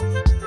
you